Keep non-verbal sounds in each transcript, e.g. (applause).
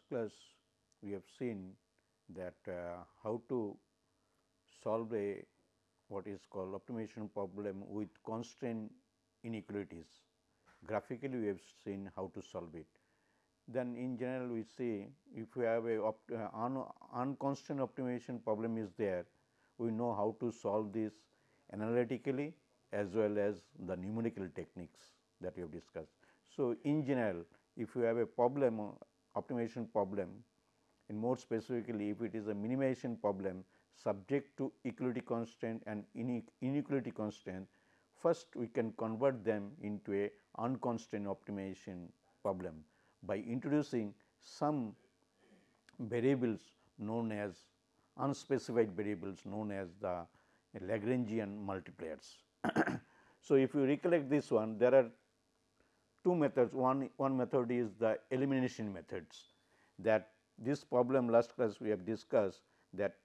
Last class we have seen that uh, how to solve a what is called optimization problem with constraint inequalities. Graphically we have seen how to solve it. Then in general we see if we have a uh, un unconstrained optimization problem is there, we know how to solve this analytically as well as the numerical techniques that we have discussed. So, in general if you have a problem optimization problem and more specifically if it is a minimization problem subject to equality constraint and inequality constraint, first we can convert them into a unconstrained optimization problem by introducing some variables known as unspecified variables known as the Lagrangian multipliers. (coughs) so, if you recollect this one there are two methods. One one method is the elimination methods that this problem last class we have discussed that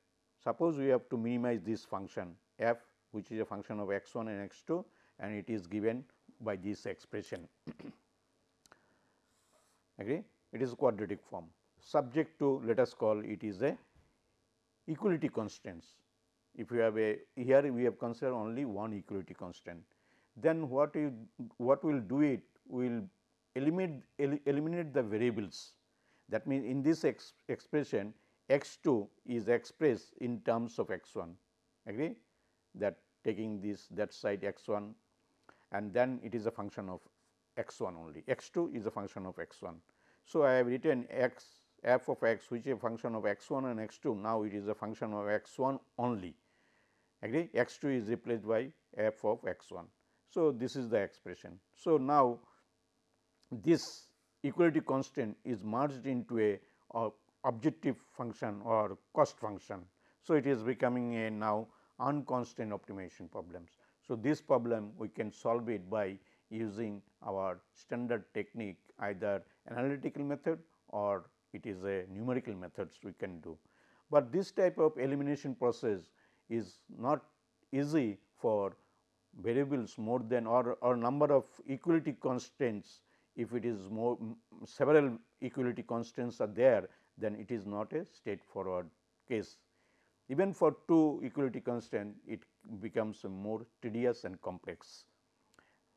suppose we have to minimize this function f which is a function of x 1 and x 2 and it is given by this expression. (coughs) Agree? It is quadratic form. Subject to let us call it is a equality constraints. If you have a here we have considered only one equality constant then what you what will do it will eliminate el eliminate the variables. That means, in this ex expression x 2 is expressed in terms of x 1 agree that taking this that side x 1 and then it is a function of x 1 only x 2 is a function of x 1. So, I have written x f of x which is a function of x 1 and x 2 now it is a function of x 1 only agree x 2 is replaced by f of x 1. So, this is the expression. So, now this equality constant is merged into a, a objective function or cost function. So, it is becoming a now unconstrained optimization problems. So, this problem we can solve it by using our standard technique either analytical method or it is a numerical methods we can do. But this type of elimination process is not easy for variables more than or, or number of equality constraints if it is more several equality constraints are there then it is not a straightforward case. Even for two equality constraint it becomes more tedious and complex.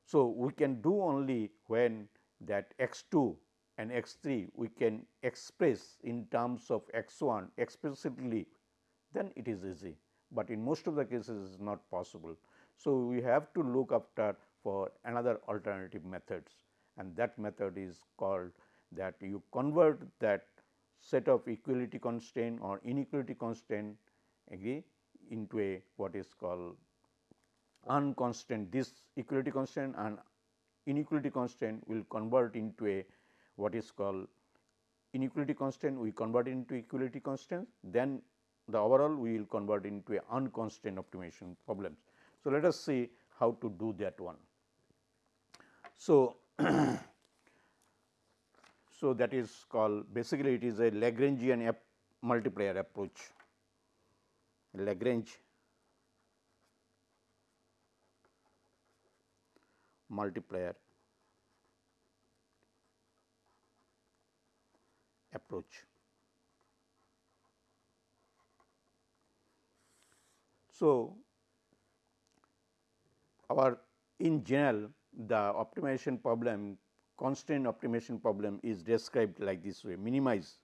So, we can do only when that x 2 and x 3 we can express in terms of x 1 explicitly then it is easy, but in most of the cases it is not possible. So, we have to look after for another alternative methods and that method is called that you convert that set of equality constraint or inequality constraint agree into a what is called unconstrained this equality constraint and inequality constraint will convert into a what is called inequality constraint we convert into equality constraint then the overall we will convert into a unconstrained optimization problems. So, let us see how to do that one. So, (clears throat) so, that is called basically it is a Lagrangian multiplier approach, Lagrange multiplier approach. So, our in general the optimization problem constraint optimization problem is described like this way minimize.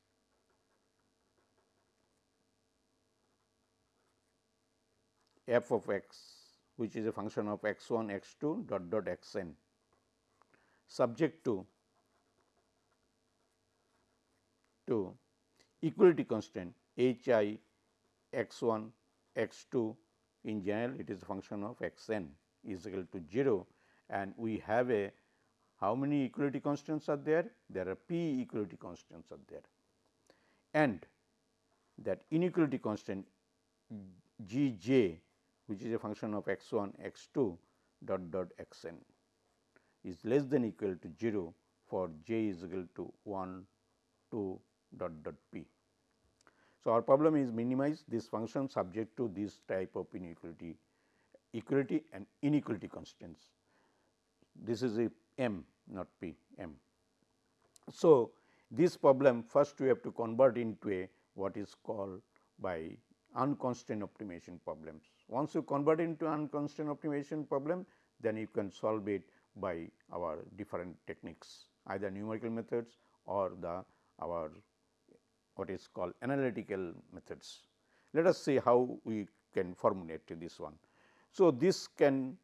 F of x which is a function of x 1 x 2 dot dot x n subject to to equality constraint h i x 1 x 2 in general it is a function of x n is equal to 0 and we have a how many equality constants are there? There are p equality constants are there and that inequality constant g j which is a function of x 1 x 2 dot dot x n is less than equal to 0 for j is equal to 1 2 dot dot p. So, our problem is minimize this function subject to this type of inequality equality and inequality constants this is a m not p m. So, this problem first we have to convert into a what is called by unconstrained optimization problems. Once you convert into unconstrained optimization problem, then you can solve it by our different techniques either numerical methods or the our what is called analytical methods. Let us see how we can formulate this one. So, this can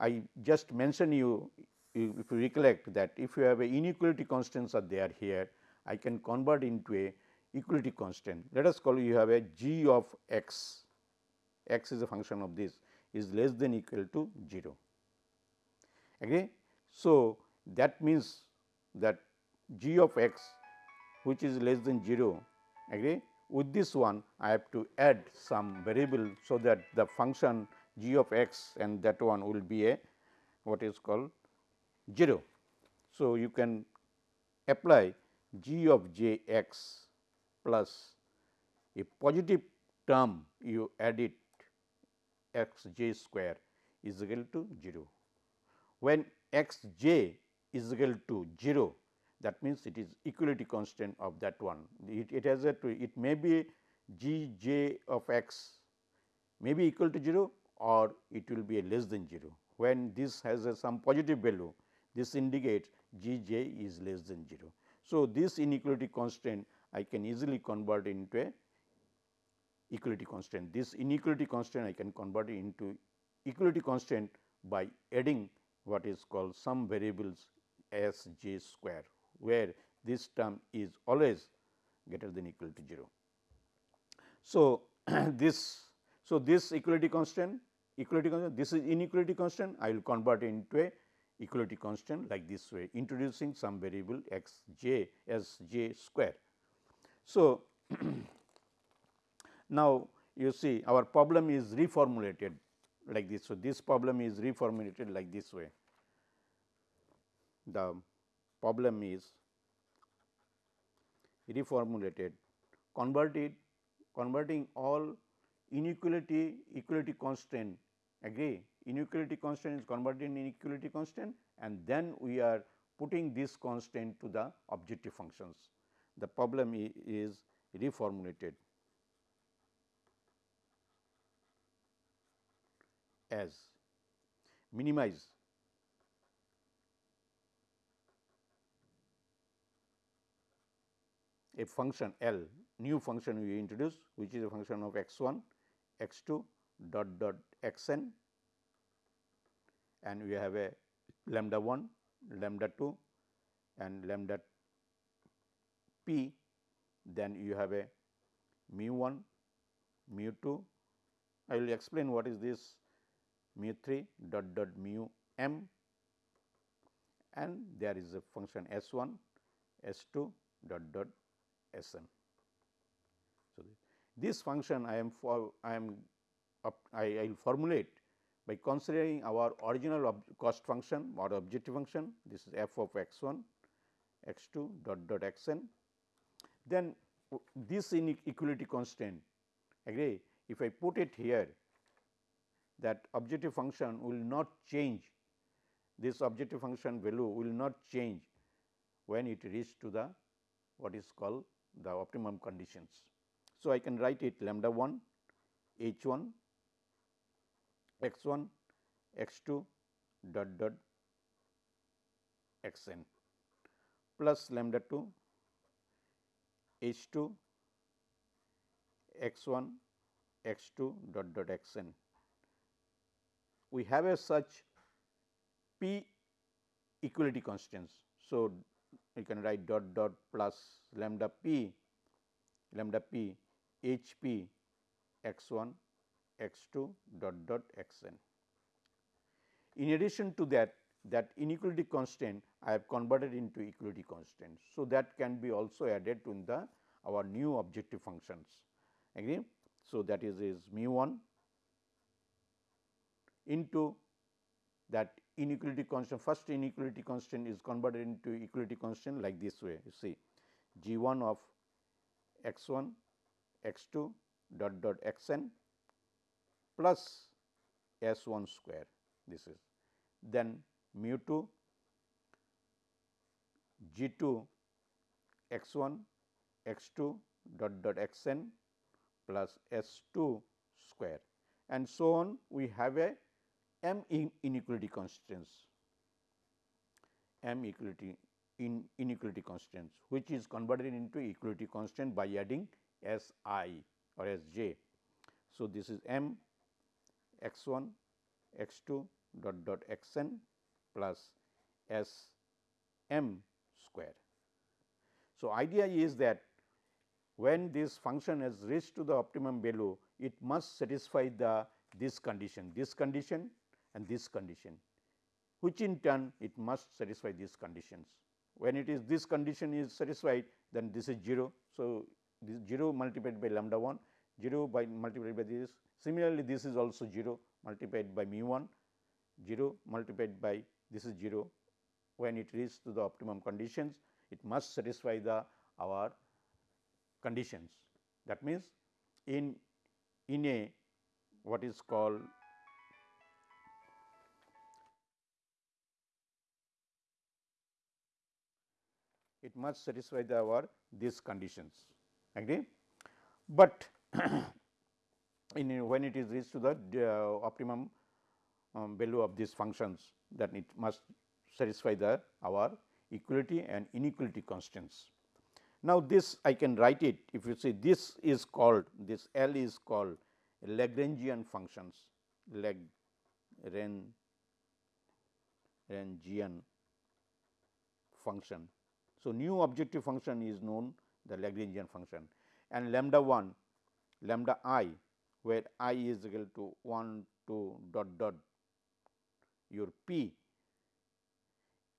I just mention you if you recollect that if you have a inequality constants are there here, I can convert into a equality constant. Let us call you have a g of x, x is a function of this is less than equal to 0. Agree? So, that means that g of x which is less than 0 agree with this one I have to add some variable. So, that the function g of x and that one will be a what is called 0. So, you can apply g of j x plus a positive term you add it x j square is equal to 0. When x j is equal to 0 that means it is equality constant of that one. It, it has a it may be g j of x may be equal to 0 or it will be a less than 0. When this has a some positive value this indicates g j is less than 0. So, this inequality constraint I can easily convert into a equality constraint. This inequality constraint I can convert into equality constraint by adding what is called some variables s j square where this term is always greater than equal to 0. So, (clears throat) this so this equality constant equality constant this is inequality constant I will convert into a equality constant like this way introducing some variable x j as j square. So, (clears throat) now you see our problem is reformulated like this. So, this problem is reformulated like this way. The problem is reformulated converted converting all inequality equality constant agree inequality constant is converted in inequality constant and then we are putting this constant to the objective functions. The problem is reformulated as minimize a function L new function we introduce which is a function of x 1 x 2 dot dot x n and we have a lambda 1 lambda 2 and lambda p. Then you have a mu 1 mu 2 I will explain what is this mu 3 dot dot mu m. And there is a function s 1 s 2 dot dot S m. So, this function I am for I am I will formulate by considering our original cost function or objective function this is f of x 1 x 2 dot dot x n. Then this inequality constant agree if I put it here that objective function will not change this objective function value will not change when it reaches to the what is called the optimum conditions. So, I can write it lambda 1 h 1 x 1 x 2 dot dot x n plus lambda 2 h 2 x 1 x 2 dot dot x n. We have a such p equality constants. So, you can write dot dot plus lambda p lambda p h p x 1 x 2 dot dot x n. In addition to that that inequality constant I have converted into equality constant. So, that can be also added to the our new objective functions agree. So, that is is mu 1 into that inequality constant first inequality constant is converted into equality constant like this way you see g 1 of x 1 x 2 dot dot x n plus s 1 square this is. Then mu 2 g 2 x 1 x 2 dot dot x n plus S 2 square. And so on we have a m inequality constraints. m equality in inequality constraints which is converted into equality constant by adding S i or S j. So, this is m x 1 x 2 dot dot x n plus S m square. So, idea is that when this function has reached to the optimum value, it must satisfy the this condition, this condition and this condition, which in turn it must satisfy these conditions. When it is this condition is satisfied, then this is 0. So, this 0 multiplied by lambda 1, 0 by multiplied by this. Similarly, this is also 0 multiplied by mu 1, 0 multiplied by this is 0. When it reaches to the optimum conditions, it must satisfy the our conditions. That means, in in a what is called it must satisfy the our these conditions agree. But (clears throat) in when it is reached to the uh, optimum um, value of these functions that it must satisfy the our equality and inequality constants. Now, this I can write it if you see this is called this L is called Lagrangian functions Lagrangian function. So, new objective function is known the Lagrangian function and lambda 1 lambda i where i is equal to 1 2 dot dot your p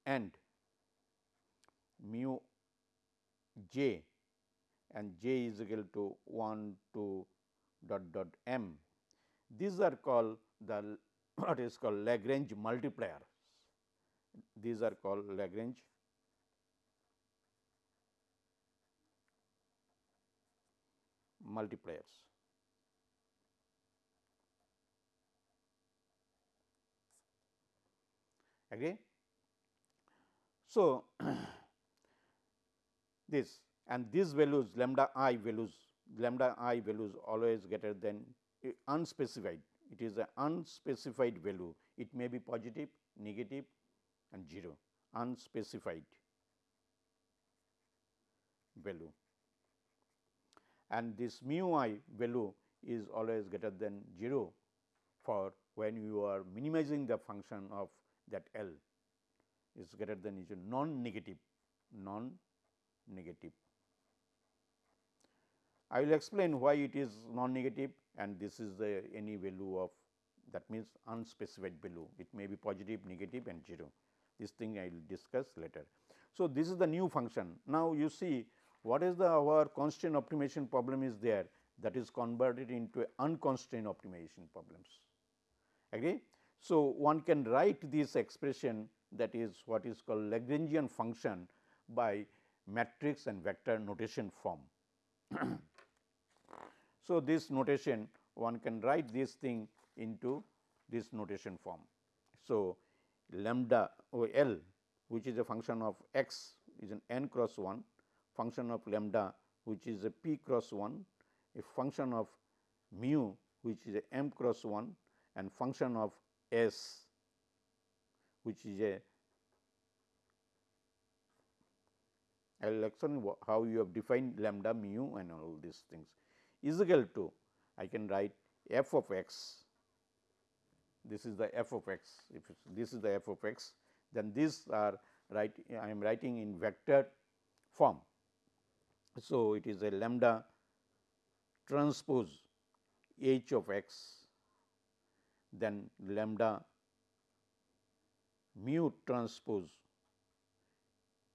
and mu j and j is equal to 1 to dot dot m. These are called the (coughs) what is called Lagrange multipliers. These are called Lagrange multipliers. Agree? So, (clears throat) this and these values lambda i values lambda i values always greater than eh, unspecified. It is an unspecified value. It may be positive negative and 0 unspecified value. And this mu i value is always greater than 0 for when you are minimizing the function of that L is greater than is non negative non negative. I will explain why it is non negative and this is the any value of that means unspecified value it may be positive negative and 0 this thing I will discuss later. So, this is the new function now you see what is the our constraint optimization problem is there that is converted into unconstrained optimization problems agree. So, one can write this expression that is what is called Lagrangian function by matrix and vector notation form. (clears throat) so, this notation one can write this thing into this notation form. So, lambda or L which is a function of x is an n cross 1, function of lambda which is a p cross 1, a function of mu which is a m cross 1 and function of s which is a I will explain how you have defined lambda mu and all these things. Is equal to I can write f of x. This is the f of x. If this is the f of x then these are right I am writing in vector form. So, it is a lambda transpose h of x then lambda mu transpose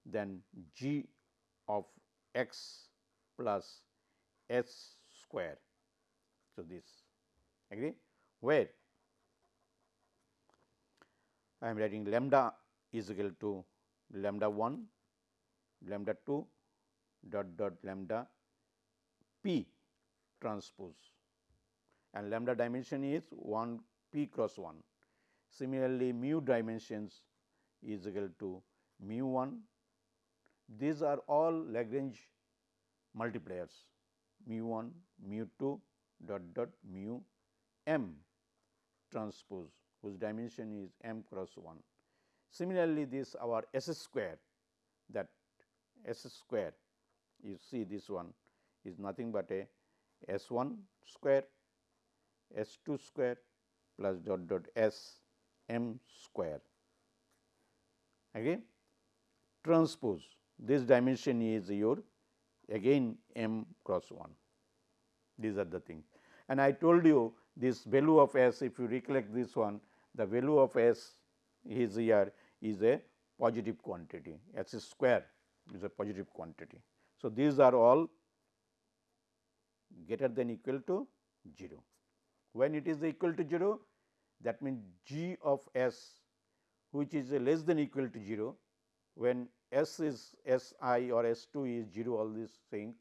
then g of x plus s square. So, this agree? Where? I am writing lambda is equal to lambda 1 lambda 2 dot dot lambda p transpose. And lambda dimension is 1 p cross 1. Similarly, mu dimensions is equal to mu 1 these are all Lagrange multipliers mu 1, mu 2 dot dot mu m transpose whose dimension is m cross 1. Similarly, this our S square that S square you see this one is nothing but a S 1 square S 2 square plus dot dot S m square. Again transpose this dimension is your again m cross 1. These are the things. And I told you this value of s if you recollect this one the value of s is here is a positive quantity s is square is a positive quantity. So, these are all greater than equal to 0. When it is equal to 0 that means g of s which is less than equal to 0 when S is S i or S 2 is 0 all these things,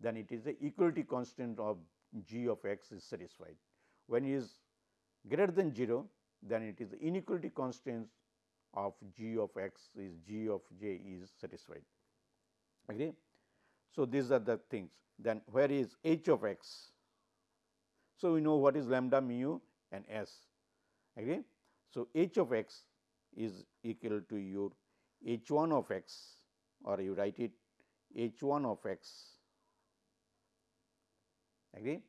then it is the equality constant of g of x is satisfied. When it is greater than 0, then it is the inequality constant of g of x is g of j is satisfied. Agree? So, these are the things. Then where is h of x? So, we know what is lambda mu and s. Agree? So, h of x is equal to your h 1 of x or you write it h 1 of x agree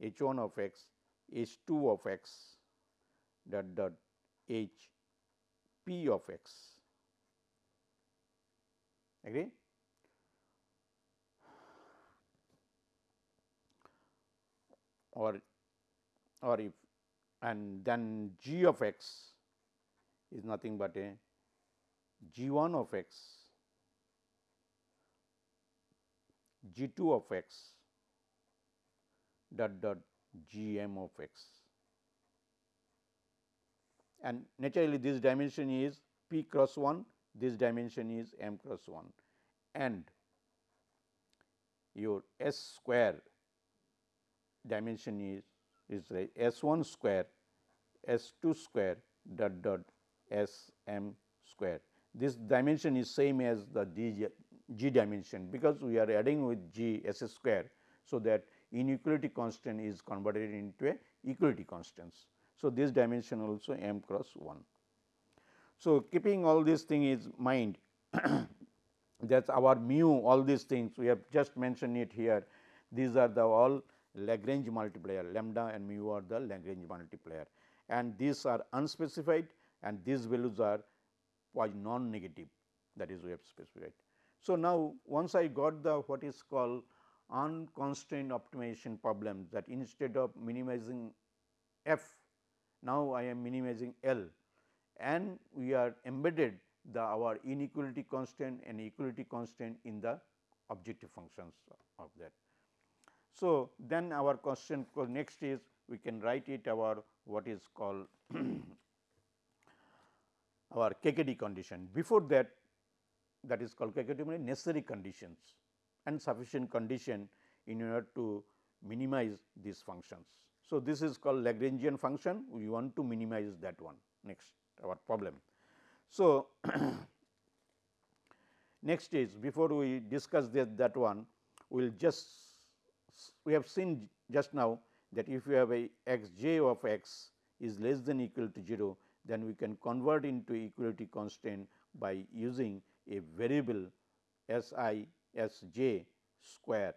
h 1 of x h 2 of x dot dot h p of x agree or or if and then g of x is nothing but a g 1 of x, g 2 of x dot dot g m of x. And naturally, this dimension is p cross 1, this dimension is m cross 1 and your s square dimension is is like s 1 square s 2 square dot dot s m square this dimension is same as the d g dimension because we are adding with g s square. So, that inequality constant is converted into a equality constants. So, this dimension also m cross 1. So, keeping all these things in mind (coughs) that is our mu all these things we have just mentioned it here these are the all Lagrange multiplier lambda and mu are the Lagrange multiplier and these are unspecified and these values are was non negative that is we have specified. So, now once I got the what is called unconstrained optimization problem that instead of minimizing f now I am minimizing L and we are embedded the our inequality constant and equality constant in the objective functions of that. So, then our question next is we can write it our what is called (clears throat) our KKT condition. Before that that is called KKT necessary conditions and sufficient condition in order to minimize these functions. So, this is called Lagrangian function we want to minimize that one next our problem. So, (clears throat) next is before we discuss that, that one we will just we have seen just now that if you have a x j of x is less than equal to 0 then we can convert into equality constant by using a variable S i S j square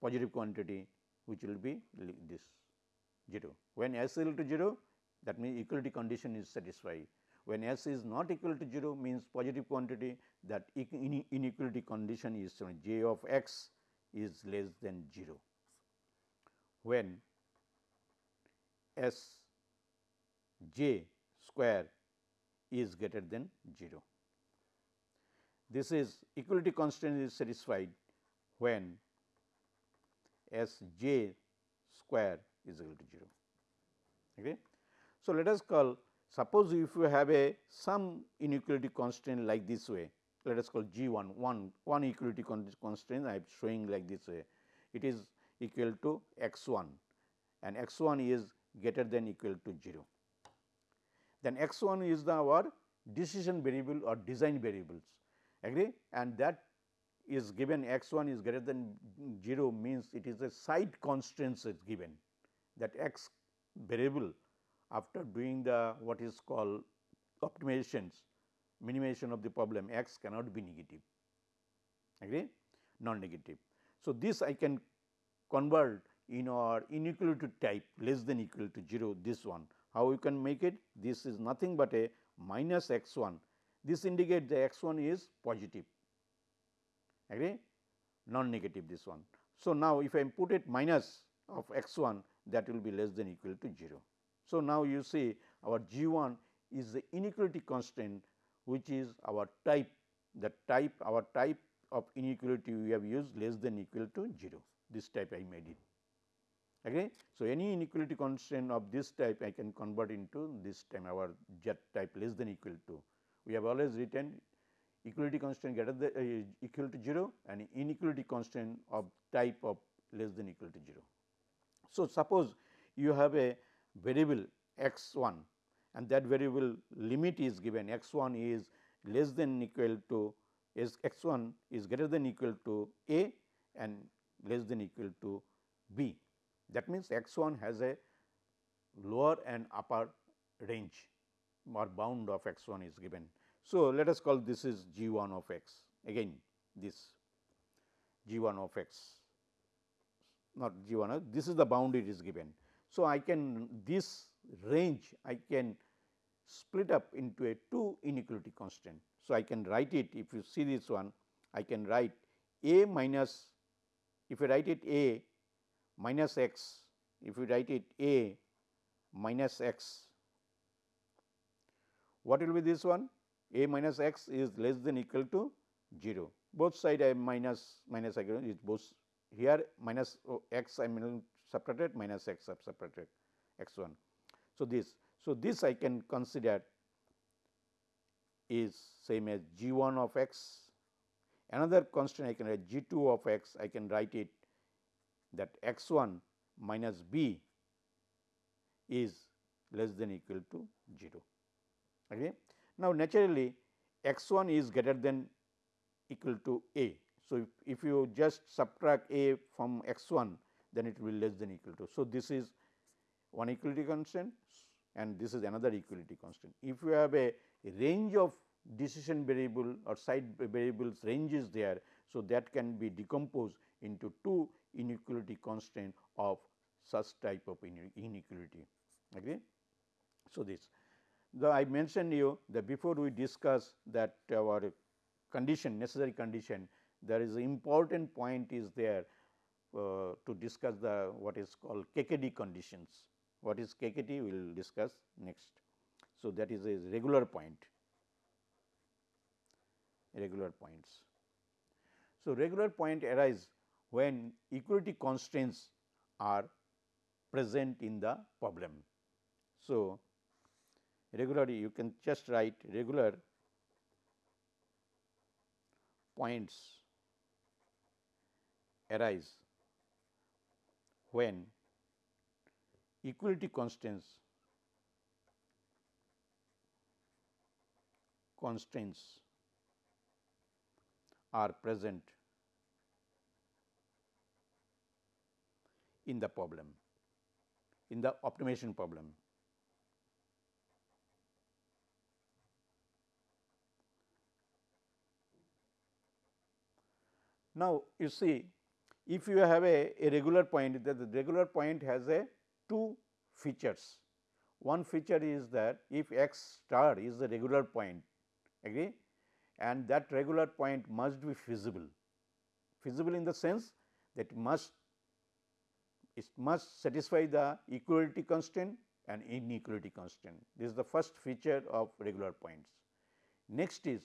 positive quantity which will be this 0. When S is equal to 0 that means equality condition is satisfied. When S is not equal to 0 means positive quantity that inequality condition is j of x is less than 0. When S j square is greater than 0. This is equality constant is satisfied when S j square is equal to 0. Okay. So, let us call suppose if you have a some inequality constant like this way let us call g 1 1 one equality constraint I am showing like this way. It is equal to x 1 and x 1 is greater than equal to 0 then x 1 is the our decision variable or design variables. Agree? And that is given x 1 is greater than 0 means it is a side constraints is given. That x variable after doing the what is called optimizations minimization of the problem x cannot be negative agree non negative. So, this I can convert in our inequality type less than equal to 0 this one. How you can make it? This is nothing but a minus x 1. This indicates the x 1 is positive agree non negative this one. So, now if I put it minus of x 1 that will be less than equal to 0. So, now you see our G 1 is the inequality constant which is our type the type our type of inequality we have used less than equal to 0 this type I made it. Okay. So, any inequality constraint of this type I can convert into this time our z type less than equal to. We have always written equality constant greater than uh, equal to 0 and inequality constant of type of less than equal to 0. So, suppose you have a variable x 1 and that variable limit is given x 1 is less than equal to is x 1 is greater than equal to a and less than equal to b. That means, x 1 has a lower and upper range or bound of x 1 is given. So, let us call this is g 1 of x again this g 1 of x not g 1 this is the bound is given. So, I can this range I can split up into a two inequality constant. So, I can write it if you see this one I can write a minus if you write it a minus x if you write it a minus x what will be this one a minus x is less than equal to 0 both side I minus minus again is both here minus oh, x I mean subtracted minus x subtracted x 1. So, this so this I can consider is same as g 1 of x another constant I can write g 2 of x I can write it that x 1 minus b is less than equal to 0. Okay. Now, naturally x 1 is greater than equal to a. So, if, if you just subtract a from x 1 then it will less than equal to. So, this is one equality constant and this is another equality constant. If you have a range of decision variable or side variables range is there. So, that can be decomposed into two inequality constant of such type of inequality. Okay. So, this the I mentioned you that before we discuss that our condition necessary condition there is important point is there uh, to discuss the what is called KKT conditions. What is KKT we will discuss next. So, that is a regular point regular points. So, regular point arise when equality constraints are present in the problem. So, regularly you can just write regular points arise when equality constraints constraints are present in the problem, in the optimization problem. Now, you see if you have a, a regular point that the regular point has a two features. One feature is that if x star is the regular point agree and that regular point must be feasible. Feasible in the sense that must it must satisfy the equality constraint and inequality constraint. This is the first feature of regular points. Next is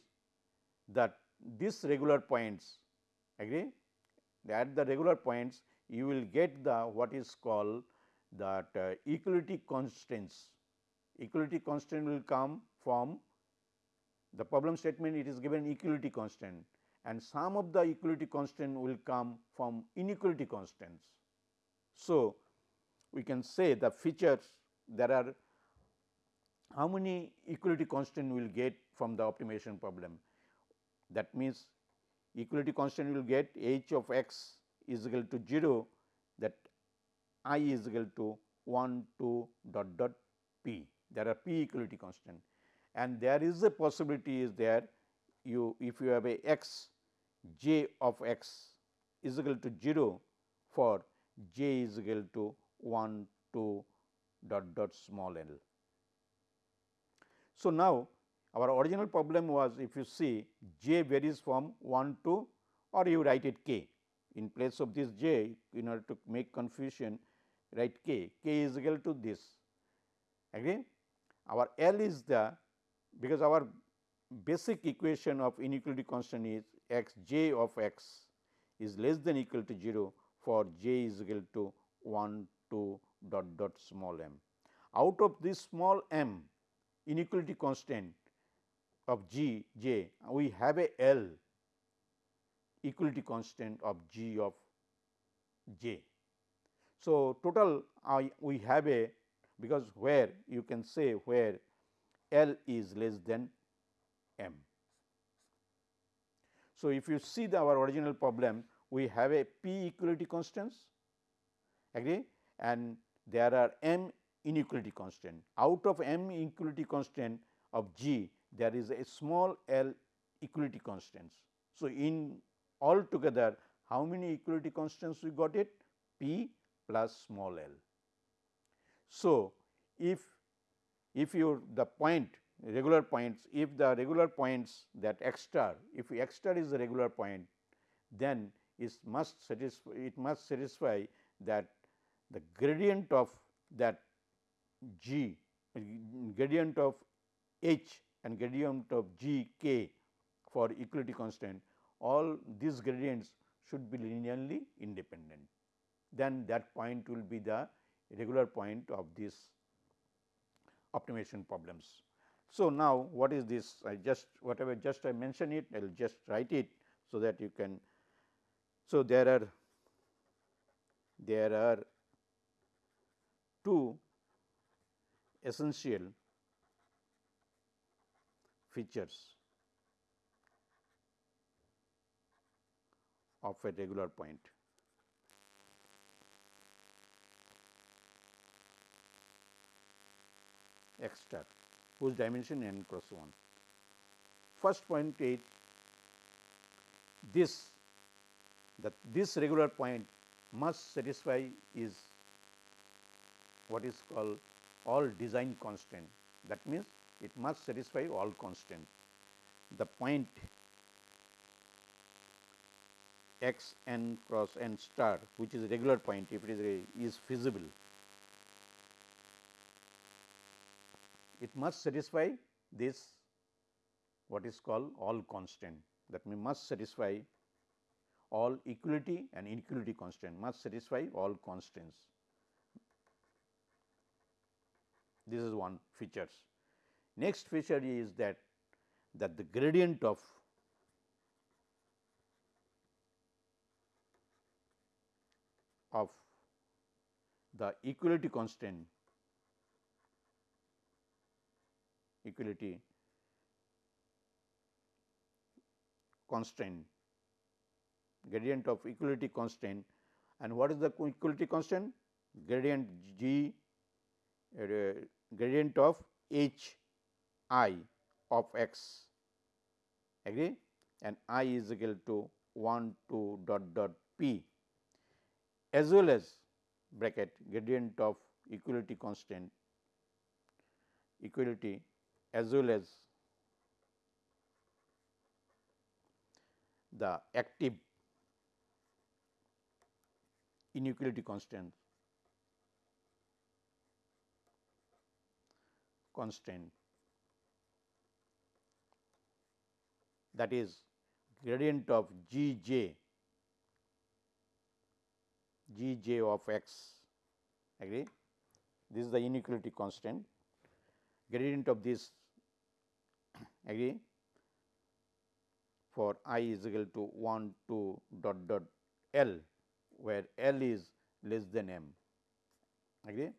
that these regular points agree at the regular points you will get the what is called that uh, equality constants. Equality constant will come from the problem statement it is given equality constant and some of the equality constant will come from inequality constants. So, we can say the features there are how many equality constant we will get from the optimization problem. that means equality constant will get h of x is equal to 0 that i is equal to 1 2 dot dot p. There are p equality constant. And there is a possibility is there you if you have a x j of x is equal to 0 for j is equal to 1 2 dot dot small l. So, now our original problem was if you see j varies from 1 to or you write it k. In place of this j in order to make confusion write k, k is equal to this again our L is the because our basic equation of inequality constant is x j of x is less than equal to 0 for j is equal to 1 2 dot dot small m. Out of this small m inequality constant of G j we have a L equality constant of G of j. So, total uh, we have a because where you can say where L is less than m. So, if you see the our original problem we have a p equality constants agree and there are m inequality constant. Out of m inequality constant of G there is a small l equality constants. So, in all together how many equality constants we got it p plus small l. So, if if you the point regular points if the regular points that x star if x star is a regular point then it must satisfy it must satisfy that the gradient of that g gradient of h and gradient of g k for equality constant all these gradients should be linearly independent then that point will be the regular point of this optimization problems. So, now what is this I just whatever just I mention it I will just write it so that you can. So, there are there are two essential features of a regular point. X star whose dimension n cross 1. First point is this that this regular point must satisfy is what is called all design constant that means it must satisfy all constant. The point x n cross n star which is a regular point if it is a, is feasible it must satisfy this what is called all constant that means must satisfy all equality and inequality constant must satisfy all constants. This is one features. Next feature is that that the gradient of of the equality constant equality constraint, gradient of equality constraint. And what is the equality constant gradient g uh, gradient of h i of x. Agree? And i is equal to 1 2 dot dot p. As well as bracket gradient of equality constant equality as well as the active inequality constant constant that is gradient of g j g j of x agree? This is the inequality constant gradient of this (clears throat) agree for i is equal to 1 2 dot dot L where L is less than m agree.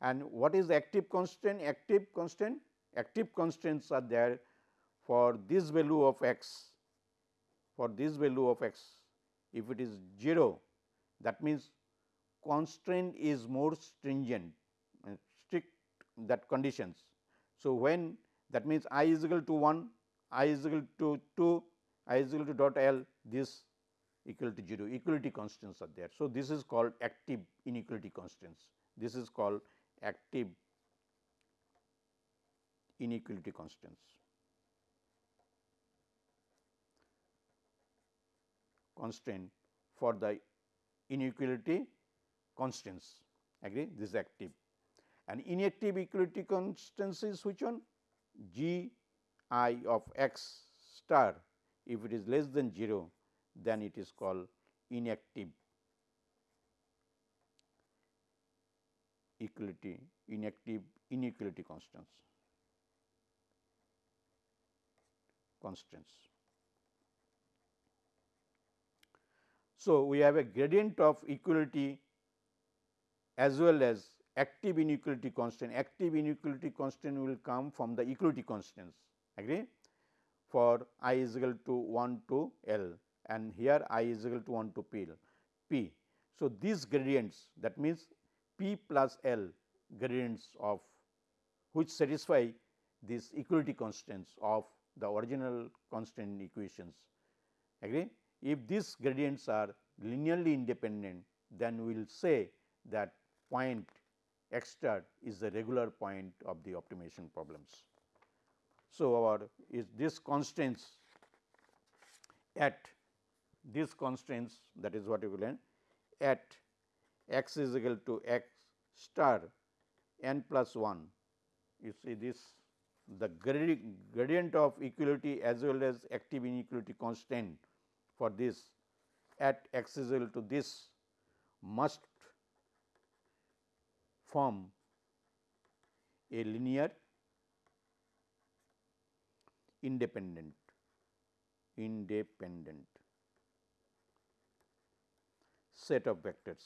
And what is active constant? Active constant active constraints are there for this value of x for this value of x if it is 0 that means constraint is more stringent uh, strict that conditions. So, when that means i is equal to 1 i is equal to 2 i is equal to dot l this equal to 0 equality constants are there. So, this is called active inequality constants this is called active inequality constants. constraint for the inequality constants agree? This is active. And inactive equality constants is which one? G i of x star. If it is less than 0 then it is called inactive equality inactive inequality constants constants. So, we have a gradient of equality as well as active inequality constant. Active inequality constant will come from the equality constants agree for i is equal to 1 to L and here i is equal to 1 to P. P. So, these gradients that means P plus L gradients of which satisfy these equality constants of the original constant equations agree. If these gradients are linearly independent then we will say that point x star is the regular point of the optimization problems. So, our is this constraints at these constraints that is what you will learn at x is equal to x star n plus 1 you see this the gradient of equality as well as active inequality constant for this at x is equal to this must form a linear independent independent set of vectors.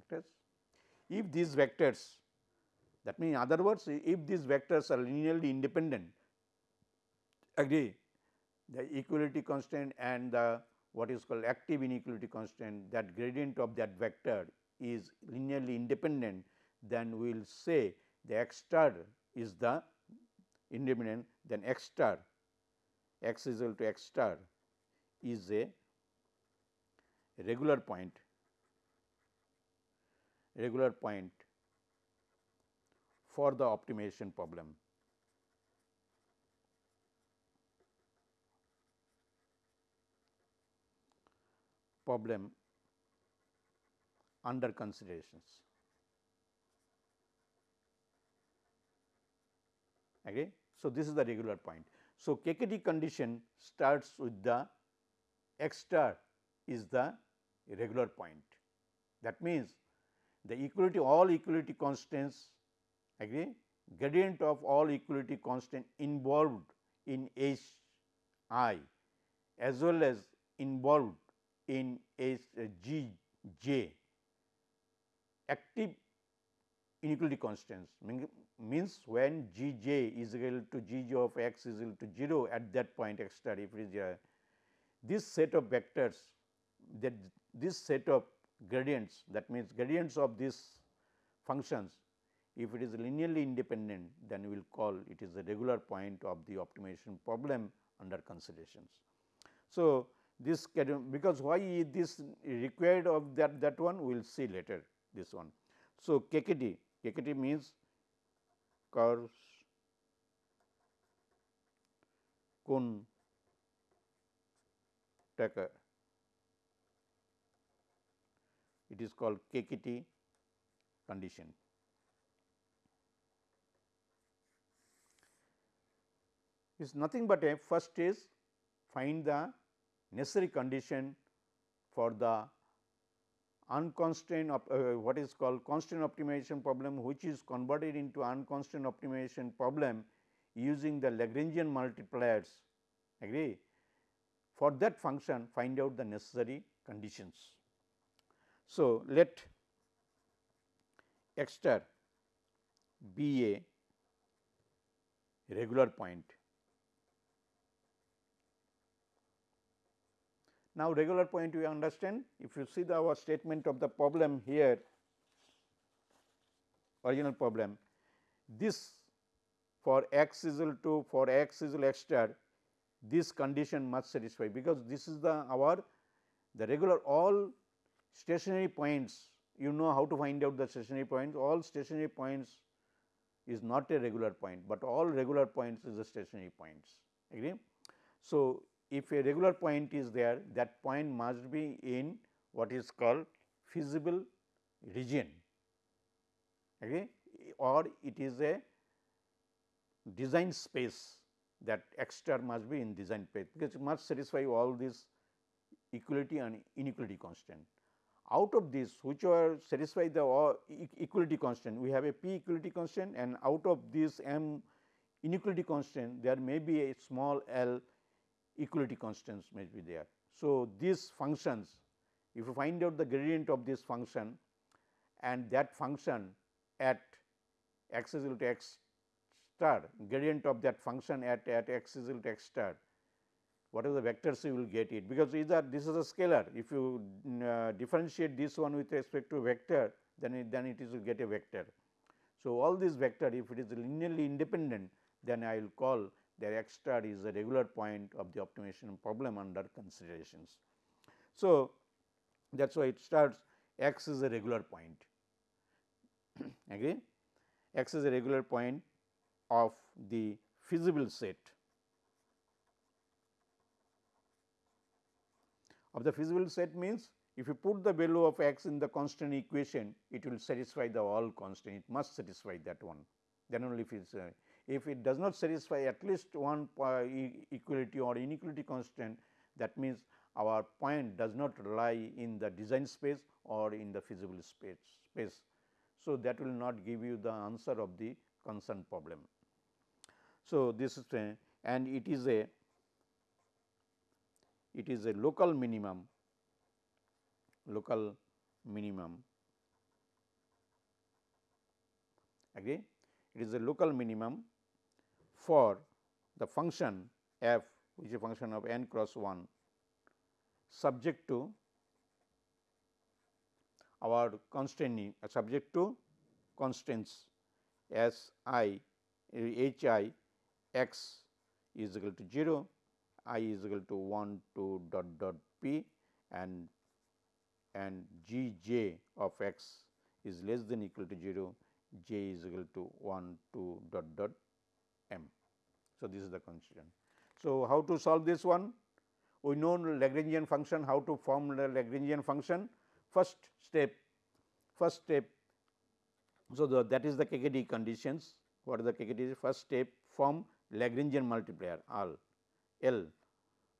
Vectors? If these vectors that means in other words if these vectors are linearly independent agree the equality constant and the what is called active inequality constant that gradient of that vector is linearly independent then we will say the x star is the independent then x star x is equal to x star is a regular point regular point for the optimization problem. Problem under considerations. Okay. So, this is the regular point. So, KKT condition starts with the x star is the regular point. That means, the equality all equality constants agree gradient of all equality constant involved in H i as well as involved in uh, G j active inequality constants means when G j is equal to G j of x is equal to 0 at that point x star if it is this set of vectors that this set of gradients that means gradients of these functions if it is linearly independent then we will call it is a regular point of the optimization problem under considerations. So, this because why this required of that that one we will see later this one. So, KKT KKT means Karush Kuhn Tucker it is called KKT condition. is nothing but a first is find the necessary condition for the unconstrained uh, what is called constraint optimization problem which is converted into unconstrained optimization problem using the Lagrangian multipliers agree. For that function find out the necessary conditions. So, let x star be a regular point. Now, regular point we understand if you see the our statement of the problem here original problem this for x is equal to for x is equal x star this condition must satisfy because this is the our the regular all stationary points you know how to find out the stationary points all stationary points is not a regular point, but all regular points is a stationary points agree. So, if a regular point is there that point must be in what is called feasible region agree or it is a design space that x star must be in design space because it must satisfy all these equality and inequality constant. Out of this whichever satisfy the equality constant we have a p equality constant and out of this m inequality constant there may be a small l equality constants may be there. So, these functions if you find out the gradient of this function and that function at x is equal to x star gradient of that function at, at x is equal to x star whatever the vectors you will get it because either this is a scalar if you uh, differentiate this one with respect to vector then it then it is will get a vector. So, all these vector if it is linearly independent then I will call that x star is a regular point of the optimization problem under considerations. So, that is why it starts x is a regular point. (clears throat) Agree x is a regular point of the feasible set. Of the feasible set means if you put the value of x in the constant equation it will satisfy the all constant it must satisfy that one. Then only if it is uh, if it does not satisfy at least one equality or inequality constant that means our point does not lie in the design space or in the feasible space space. So, that will not give you the answer of the concerned problem. So, this is a and it is a it is a local minimum local minimum agree it is a local minimum for the function f which is a function of n cross 1 subject to our constraint uh, subject to constraints s i h i x is equal to 0 i is equal to 1 to dot dot p and and g j of x is less than equal to 0 j is equal to 1 to dot dot m. So, this is the constraint. So, how to solve this one? We know Lagrangian function how to form the Lagrangian function. First step, first step. So, the, that is the KKT conditions. What are the KKT? First step form Lagrangian multiplier L. L.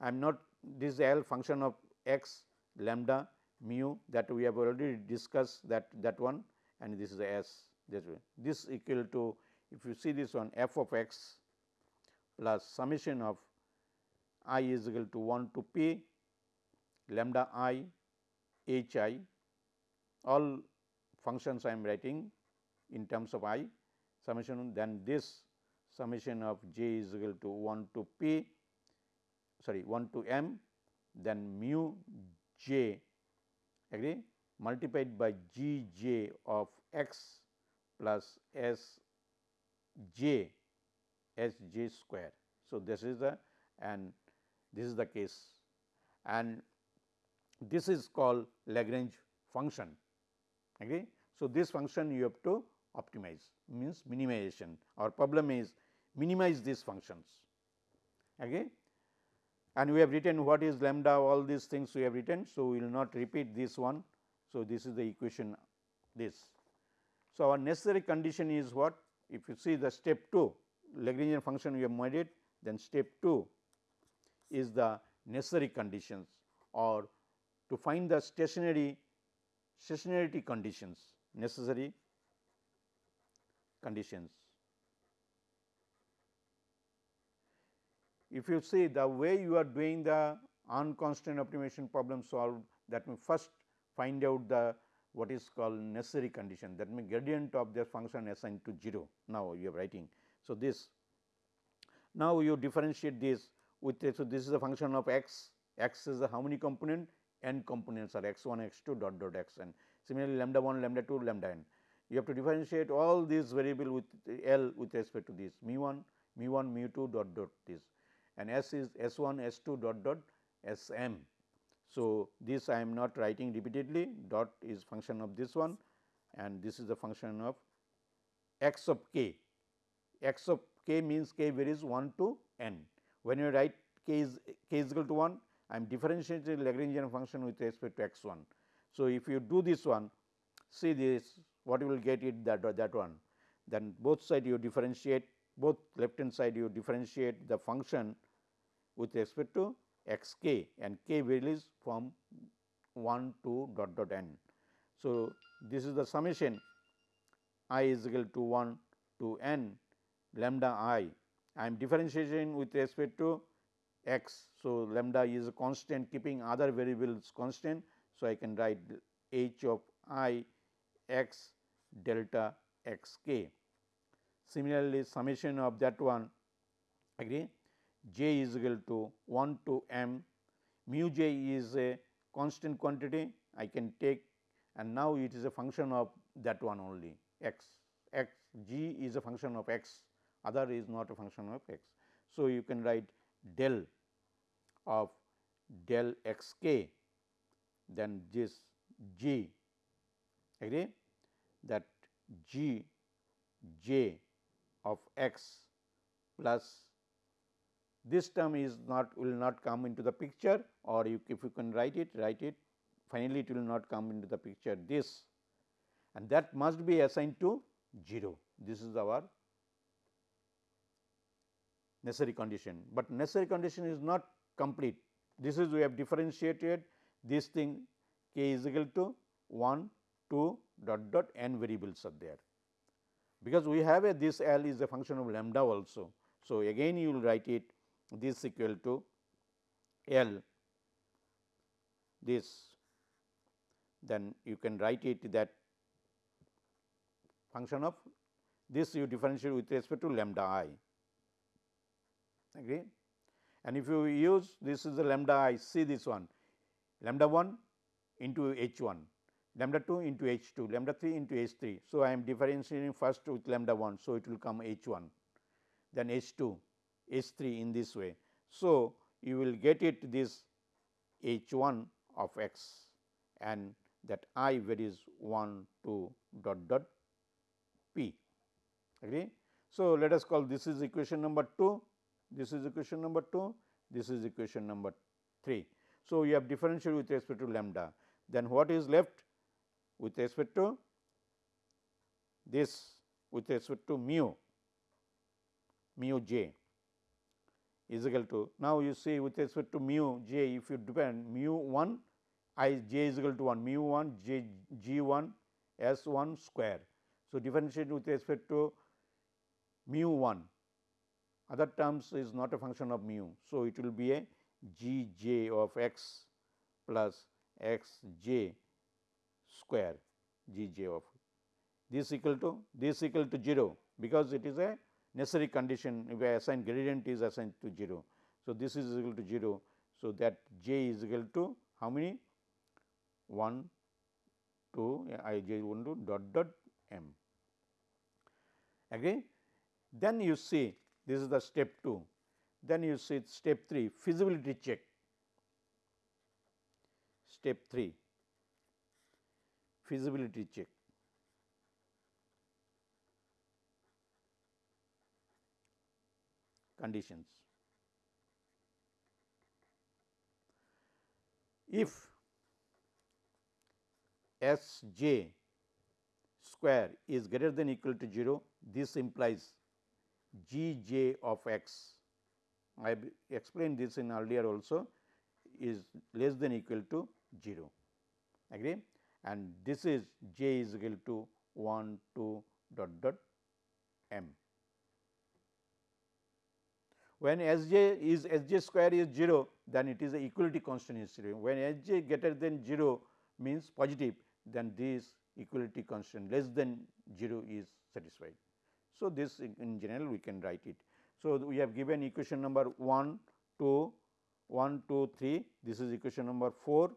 I am not this L function of x lambda mu that we have already discussed that that one and this is the S this way. This equal to if you see this one f of x plus summation of i is equal to 1 to p lambda i h i all functions I am writing in terms of i summation then this summation of j is equal to 1 to p sorry 1 to m then mu j agree? Multiplied by g j of x plus s j s j square. So, this is the and this is the case and this is called Lagrange function. Okay. So, this function you have to optimize means minimization our problem is minimize these functions. Okay. And we have written what is lambda all these things we have written. So, we will not repeat this one. So, this is the equation this. So, our necessary condition is what if you see the step 2 Lagrangian function we have made it then step 2 is the necessary conditions or to find the stationary stationarity conditions necessary conditions. If you see the way you are doing the unconstrained optimization problem solved that means first find out the what is called necessary condition that means gradient of the function assigned to 0 now you are writing. So, this now you differentiate this with so this is a function of x, x is the how many component n components are x 1 x 2 dot dot x n similarly lambda 1 lambda 2 lambda n you have to differentiate all these variable with L with respect to this mu 1, mu 1, mu 2 dot dot this and S is S 1, S 2 dot dot S m. So, this I am not writing repeatedly dot is function of this one and this is the function of x of k. x of k means k varies 1 to n. When you write k is k is equal to 1, I am differentiating Lagrangian function with respect to x 1. So, if you do this one, see this what you will get it that that one then both side you differentiate both left hand side you differentiate the function with respect to x k and k varies from 1 to dot dot n. So, this is the summation i is equal to 1 to n lambda i I am differentiating with respect to x. So, lambda is a constant keeping other variables constant. So, I can write h of i x delta x k. Similarly, summation of that one agree j is equal to 1 to m mu j is a constant quantity I can take and now it is a function of that one only x x g is a function of x other is not a function of x. So, you can write del of del x k then this g agree? That g j of x plus this term is not will not come into the picture or you, if you can write it write it finally it will not come into the picture this. And that must be assigned to 0 this is our necessary condition. But necessary condition is not complete. This is we have differentiated this thing k is equal to 1 2 dot dot n variables are there. Because we have a this L is a function of lambda also. So, again you will write it this equal to L this then you can write it that function of this you differentiate with respect to lambda i agree and if you use this is the lambda i see this one lambda 1 into h 1 lambda 2 into h 2 lambda 3 into h 3. So, I am differentiating first with lambda 1. So, it will come h 1 then h 2 h 3 in this way. So, you will get it this h 1 of x and that i varies 1 to dot dot p agree. So, let us call this is equation number 2, this is equation number 2, this is equation number 3. So, you have differential with respect to lambda then what is left with respect to this with respect to mu mu j is equal to now you see with respect to mu j if you depend mu 1 i j is equal to 1 mu 1 j g 1 s 1 square. So, differentiate with respect to mu 1 other terms is not a function of mu. So, it will be a g j of x plus x j square g j of this equal to this equal to 0 because it is a necessary condition if I assign gradient is assigned to 0. So, this is equal to 0. So, that j is equal to how many 1 2 i j 1 to dot dot m agree. Then you see this is the step 2 then you see step 3 feasibility check step 3 feasibility check. conditions. If S j square is greater than equal to 0, this implies g j of x. I have explained this in earlier also is less than equal to 0. Agree? and this is j is equal to 1 2 dot dot m. When S j is S j square is 0 then it is a equality constant is 0. When S j greater than 0 means positive then this equality constant less than 0 is satisfied. So, this in general we can write it. So, we have given equation number 1, 2, 1, 2, 3, this is equation number 4,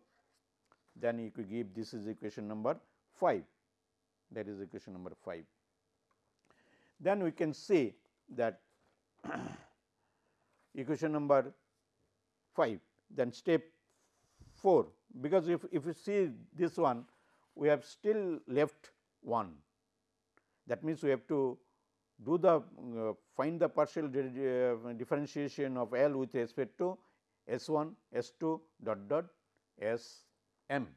then you could give this is equation number 5, that is equation number 5. Then we can say that (coughs) equation number 5, then step 4, because if, if you see this one, we have still left 1. That means, we have to do the uh, find the partial uh, differentiation of L with respect to S 1, S 2 dot dot S m.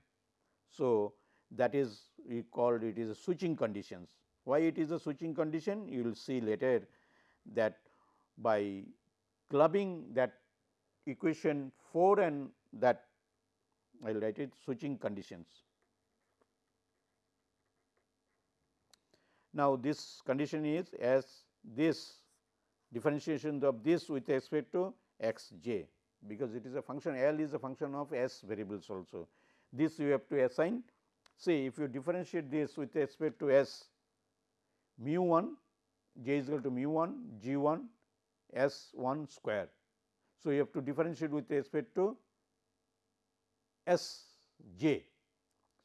So, that is we called it is a switching conditions. Why it is a switching condition? You will see later that by clubbing that equation 4 and that I will write it switching conditions. Now, this condition is as this differentiation of this with respect to x j, because it is a function L is a function of s variables also. This you have to assign. See, if you differentiate this with respect to s mu 1 j is equal to mu 1 g 1 s 1 square. So, you have to differentiate with respect to s j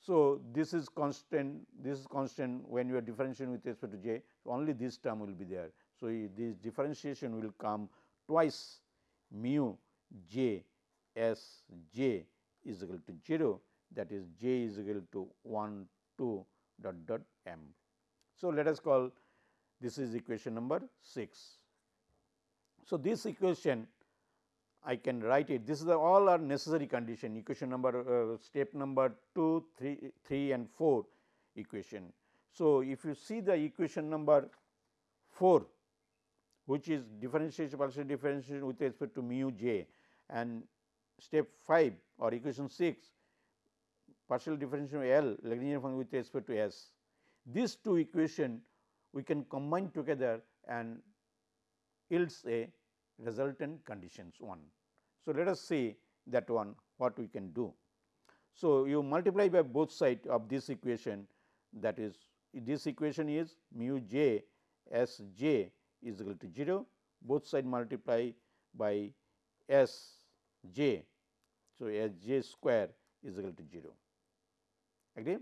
so, this is constant, this is constant when you are differentiating with respect to j, only this term will be there. So, this differentiation will come twice mu j s j is equal to 0 that is j is equal to 1 2 dot dot m. So, let us call this is equation number 6. So, this equation I can write it. This is all are necessary condition equation number uh, step number 2, 3, 3 and 4 equation. So, if you see the equation number 4 which is differentiation partial differentiation with respect to mu j and step 5 or equation 6 partial differentiation L Lagrangian function with respect to S. These two equation we can combine together and yields a resultant conditions 1. So, let us see that one what we can do. So, you multiply by both side of this equation that is this equation is mu j s j is equal to 0 both side multiply by s j. So, s j square is equal to 0 agree.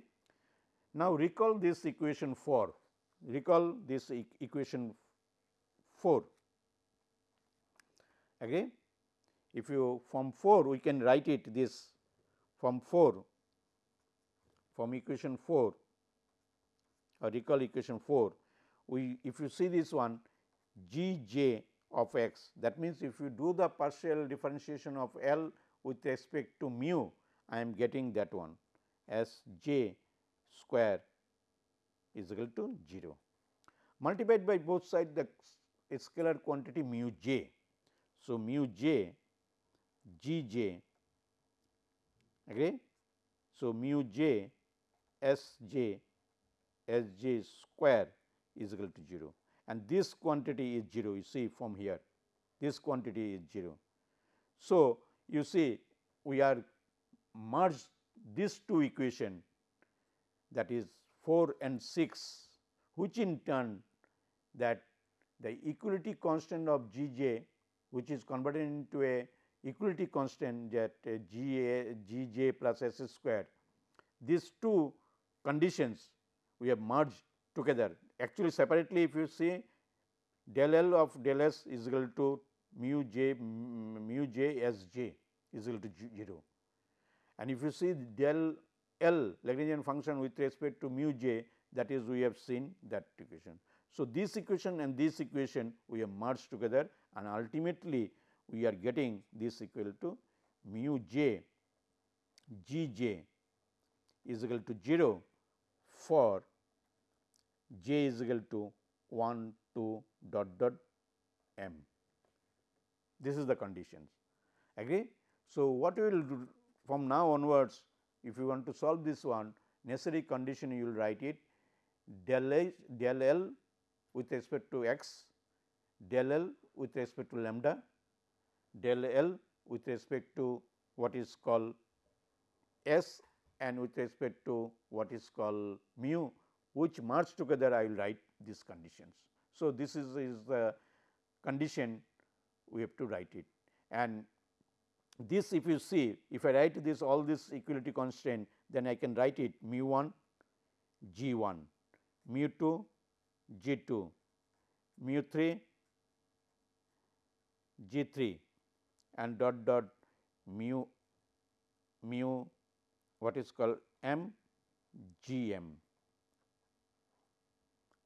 Now, recall this equation 4 recall this e equation 4 again if you from 4 we can write it this from 4 from equation 4 or recall equation 4 we if you see this one g j of x that means if you do the partial differentiation of L with respect to mu I am getting that one. As j square is equal to 0 multiplied by both sides the scalar quantity mu j so, mu j g j agree. So, mu j s j s j square is equal to 0 and this quantity is 0 you see from here this quantity is 0. So, you see we are merged these two equation that is 4 and 6 which in turn that the equality constant of G j which is converted into a equality constant that G A G j plus S square. These two conditions we have merged together. Actually, separately if you see del L of del S is equal to mu j mu j S j is equal to 0. And if you see del L Lagrangian function with respect to mu j that is we have seen that equation. So, this equation and this equation we have merged together and ultimately we are getting this equal to mu j g j is equal to 0 for j is equal to 1 2 dot dot m. This is the conditions agree. So, what we will do from now onwards if you want to solve this one necessary condition you will write it del, H, del L with respect to x, del L with respect to lambda, del L with respect to what is called S and with respect to what is called mu which merge together I will write these conditions. So, this is, is the condition we have to write it and this if you see if I write this all this equality constraint then I can write it mu 1 g 1 mu 2 g 2 mu 3 g 3 and dot dot mu mu what is called m g m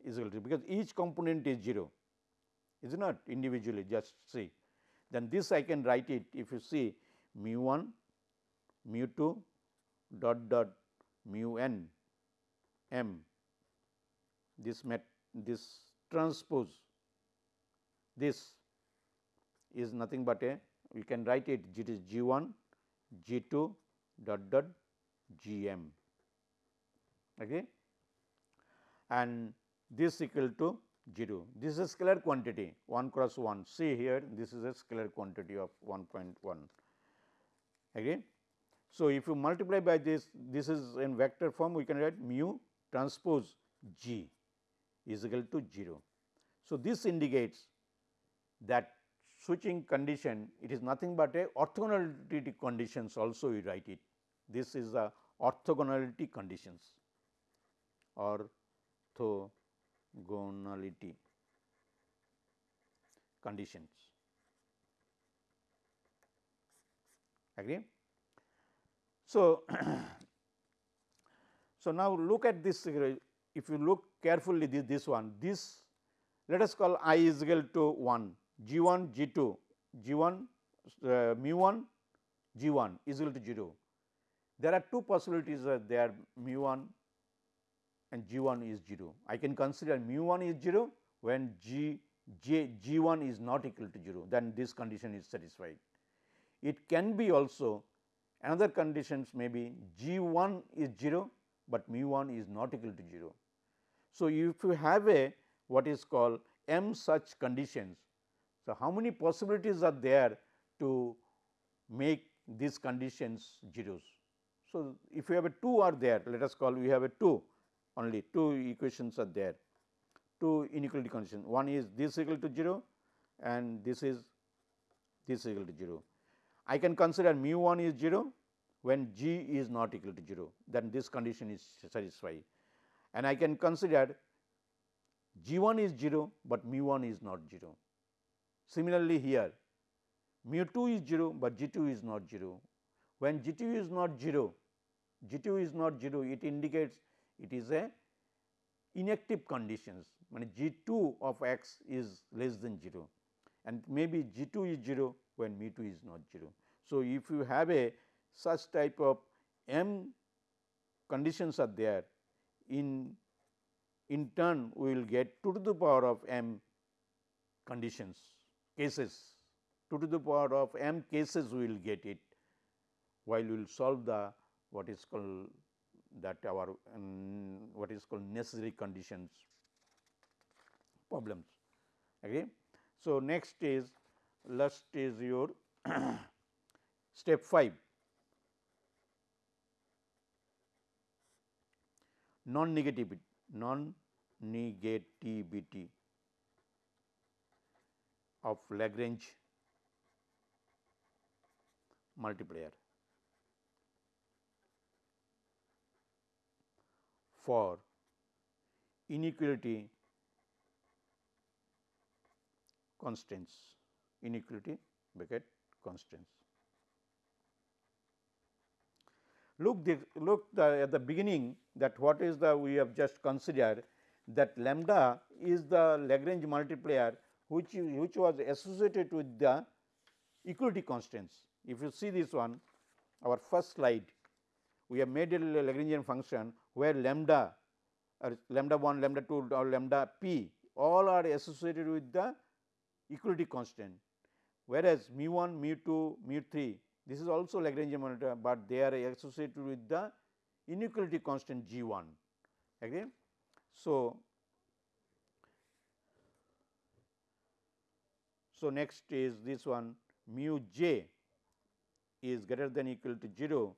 is equal to because each component is 0 is not individually just see. Then this I can write it if you see mu 1 mu 2 dot dot mu n m this met this transpose this is nothing but a we can write it it is g 1 g 2 dot dot g m okay and this equal to 0. This is a scalar quantity 1 cross 1. See here this is a scalar quantity of 1.1 again. So, if you multiply by this, this is in vector form we can write mu transpose g is equal to 0. So, this indicates that switching condition it is nothing but a orthogonality conditions also we write it. This is the orthogonality conditions or orthogonality conditions. Agree? So, (clears throat) so now look at this if you look carefully this, this one this let us call i is equal to 1 g 1 g 2 g 1 uh, mu 1 g 1 is equal to 0. There are two possibilities uh, there mu 1 and g 1 is 0. I can consider mu 1 is 0 when g j g 1 is not equal to 0 then this condition is satisfied. It can be also another conditions may be g 1 is 0, but mu 1 is not equal to 0. So, if you have a what is called m such conditions. So, how many possibilities are there to make these conditions zeros? So, if you have a 2 are there let us call we have a 2 only 2 equations are there 2 inequality condition one is this equal to 0 and this is this equal to 0. I can consider mu 1 is 0 when g is not equal to 0 then this condition is satisfied and I can consider g 1 is 0, but mu 1 is not 0. Similarly, here mu 2 is 0, but g 2 is not 0. When g 2 is not 0, g 2 is not 0, it indicates it is a inactive conditions when g 2 of x is less than 0 and maybe g 2 is 0 when mu 2 is not 0. So, if you have a such type of m conditions are there in in turn we will get 2 to the power of m conditions cases 2 to the power of m cases we will get it while we will solve the what is called that our um, what is called necessary conditions problems. Okay. So, next is last is your (clears throat) step 5 non negativity non negativity of Lagrange multiplier for inequality constants inequality bracket constants. Look, the, look the, at the beginning that what is the we have just considered that lambda is the Lagrange multiplier which, which was associated with the equality constants. If you see this one our first slide we have made a Lagrangian function where lambda or lambda 1, lambda 2 or lambda p all are associated with the equality constant whereas mu 1, mu 2, mu 3 this is also Lagrangian multiplier, but they are associated with the inequality constant G 1. Okay. So, so next is this one mu j is greater than equal to 0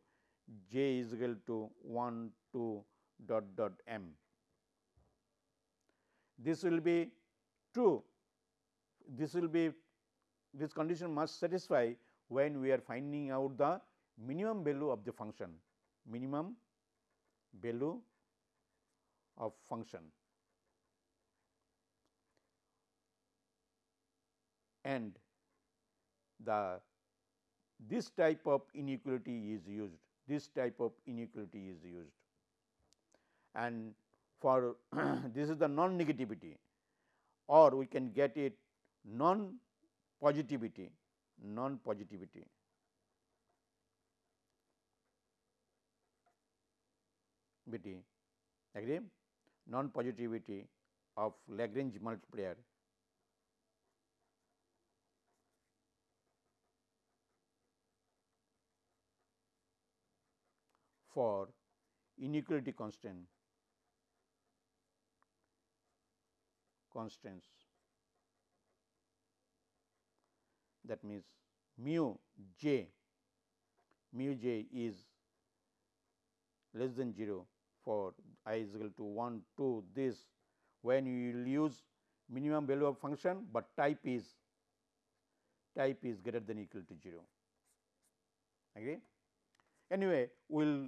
j is equal to 1 to dot dot m. This will be true, this will be this condition must satisfy when we are finding out the minimum value of the function, minimum value of function. And the this type of inequality is used, this type of inequality is used. And for (clears throat) this is the non negativity or we can get it non positivity, non positivity. agree? Non positivity of Lagrange multiplier. For inequality constant constants that means mu j mu j is less than 0 for i is equal to 1 2 this. When you will use minimum value of function, but type is type is greater than equal to 0 agree. Anyway, we will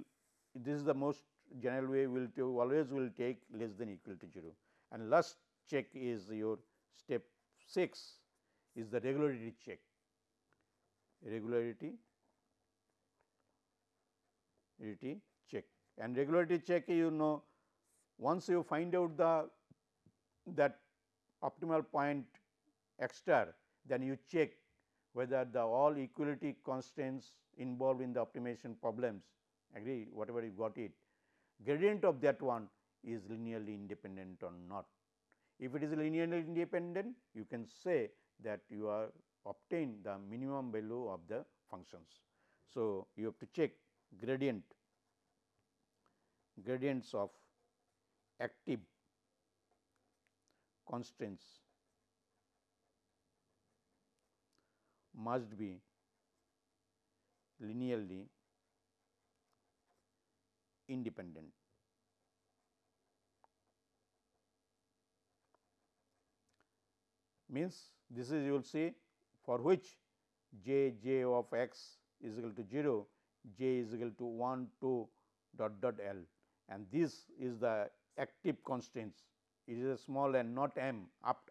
this is the most general way we will always will take less than equal to 0 and last check is your step 6 is the regularity check regularity regularity check and regularity check you know once you find out the that optimal point x star then you check whether the all equality constraints involved in the optimization problems agree whatever you got it gradient of that one is linearly independent or not. If it is linearly independent you can say that you are obtain the minimum value of the functions. So, you have to check gradient gradients of active constraints must be linearly independent. Means this is you will see for which j j of x is equal to 0, j is equal to 1 2 dot dot l and this is the active constraints. It is a small and not m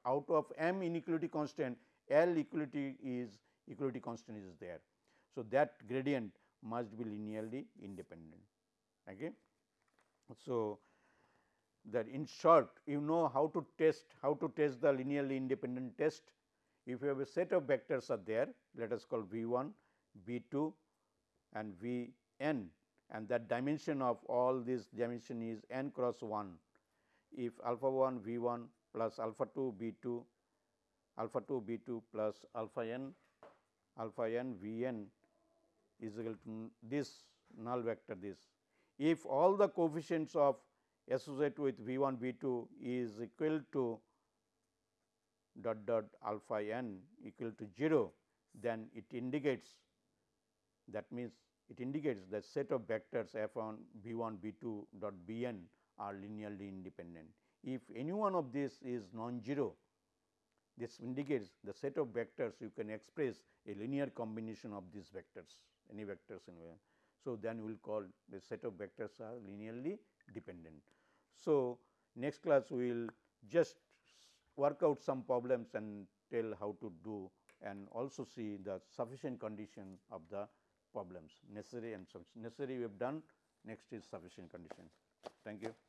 out of m inequality constant L equality is equality constant is there. So, that gradient must be linearly independent. Okay. So, that in short you know how to test how to test the linearly independent test. If you have a set of vectors are there let us call v 1, v 2 and v n and that dimension of all this dimension is n cross 1. If alpha 1 v 1 plus alpha 2 b 2 alpha 2 b 2 plus alpha n alpha n v n is equal to this null vector this. If all the coefficients of associated with v 1 v 2 is equal to dot dot alpha n equal to 0, then it indicates that means it indicates that set of vectors f 1 b 1 b 2 dot b n are linearly independent. If any one of this is non-zero, this indicates the set of vectors you can express a linear combination of these vectors, any vectors in where. So, then we will call the set of vectors are linearly dependent. So, next class we will just work out some problems and tell how to do and also see the sufficient condition of the problems necessary and necessary we have done next is sufficient condition. Thank you.